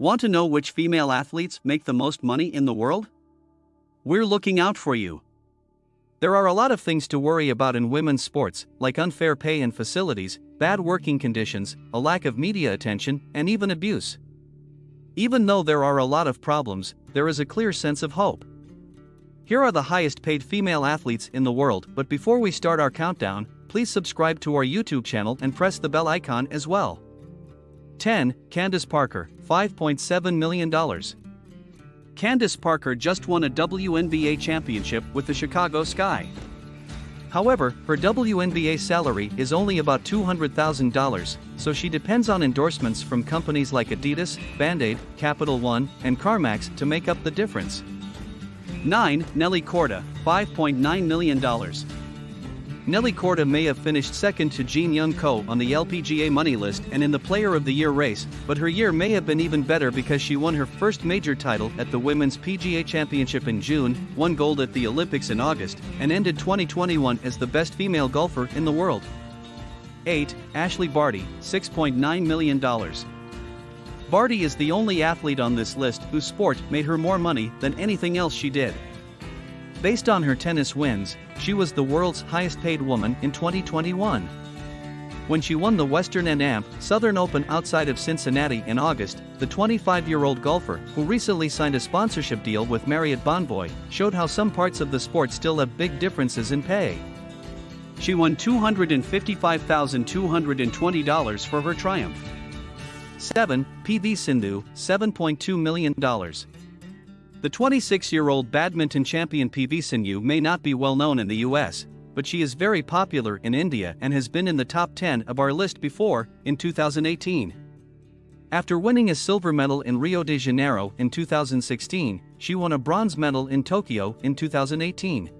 Want to know which female athletes make the most money in the world? We're looking out for you. There are a lot of things to worry about in women's sports, like unfair pay and facilities, bad working conditions, a lack of media attention, and even abuse. Even though there are a lot of problems, there is a clear sense of hope. Here are the highest paid female athletes in the world, but before we start our countdown, please subscribe to our YouTube channel and press the bell icon as well. 10. Candace Parker, $5.7 million. Candace Parker just won a WNBA championship with the Chicago Sky. However, her WNBA salary is only about $200,000, so she depends on endorsements from companies like Adidas, Band-Aid, Capital One, and CarMax to make up the difference. 9. Nelly Korda, $5.9 million. Nelly Korda may have finished second to Jin Young Ko on the LPGA money list and in the Player of the Year race, but her year may have been even better because she won her first major title at the Women's PGA Championship in June, won gold at the Olympics in August, and ended 2021 as the best female golfer in the world. 8. Ashleigh Barty, $6.9 million. Barty is the only athlete on this list whose sport made her more money than anything else she did. Based on her tennis wins, she was the world's highest paid woman in 2021. When she won the Western and AMP Southern Open outside of Cincinnati in August, the 25 year old golfer, who recently signed a sponsorship deal with Marriott Bonvoy, showed how some parts of the sport still have big differences in pay. She won $255,220 for her triumph. 7. PV Sindhu, $7.2 million. The 26 year old badminton champion PV Sindhu may not be well known in the US, but she is very popular in India and has been in the top 10 of our list before, in 2018. After winning a silver medal in Rio de Janeiro in 2016, she won a bronze medal in Tokyo in 2018.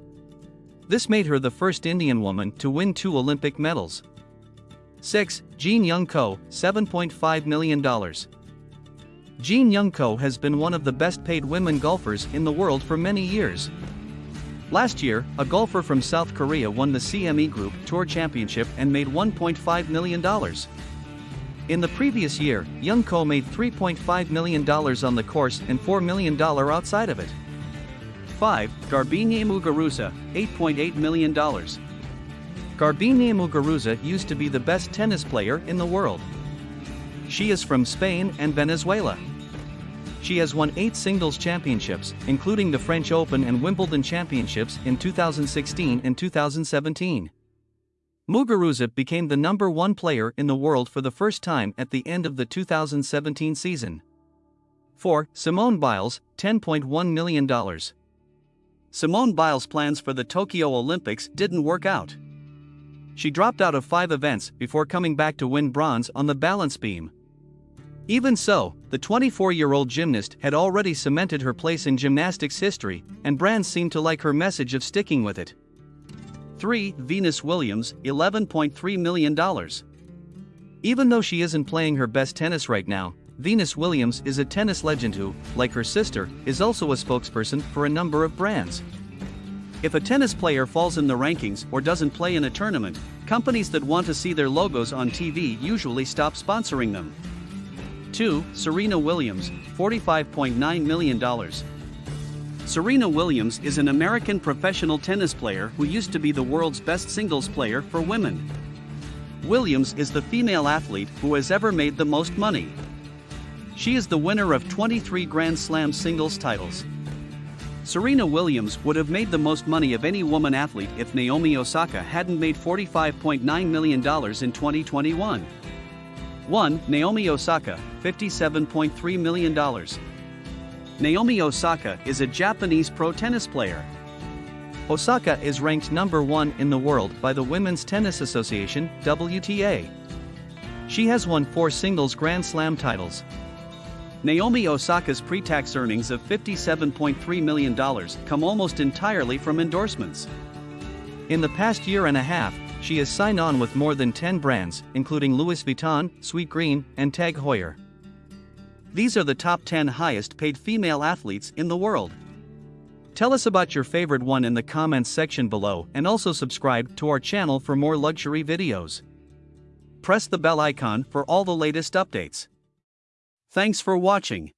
This made her the first Indian woman to win two Olympic medals. 6. Jin Young Ko, $7.5 million. Jin Young Ko has been one of the best paid women golfers in the world for many years. Last year, a golfer from South Korea won the CME Group Tour Championship and made $1.5 million. In the previous year, Young Ko made $3.5 million on the course and $4 million outside of it. 5. Garbiñe Muguruza, $8.8 million. Garbiñe Muguruza used to be the best tennis player in the world. She is from Spain and Venezuela. She has won eight singles championships, including the French Open and Wimbledon championships in 2016 and 2017. Muguruza became the number one player in the world for the first time at the end of the 2017 season. 4. Simone Biles, $10.1 million. Simone Biles' plans for the Tokyo Olympics didn't work out. She dropped out of five events before coming back to win bronze on the balance beam. Even so, the 24 year old gymnast had already cemented her place in gymnastics history, and brands seemed to like her message of sticking with it. 3. Venus Williams, $11.3 million. Even though she isn't playing her best tennis right now, Venus Williams is a tennis legend who, like her sister, is also a spokesperson for a number of brands. If a tennis player falls in the rankings or doesn't play in a tournament, companies that want to see their logos on TV usually stop sponsoring them. 2. Serena Williams, $45.9 million. Serena Williams is an American professional tennis player who used to be the world's best singles player for women. Williams is the female athlete who has ever made the most money. She is the winner of 23 Grand Slam singles titles. Serena Williams would have made the most money of any woman athlete if Naomi Osaka hadn't made $45.9 million in 2021. 1. Naomi Osaka, $57.3 million. Naomi Osaka is a Japanese pro tennis player. Osaka is ranked number one in the world by the Women's Tennis Association, WTA. She has won four singles Grand Slam titles. Naomi Osaka's pre tax earnings of $57.3 million come almost entirely from endorsements. In the past year and a half, she has signed on with more than 10 brands, including Louis Vuitton, Sweetgreen, and Tag Heuer. These are the top 10 highest paid female athletes in the world. Tell us about your favorite one in the comments section below and also subscribe to our channel for more luxury videos. Press the bell icon for all the latest updates. Thanks for watching.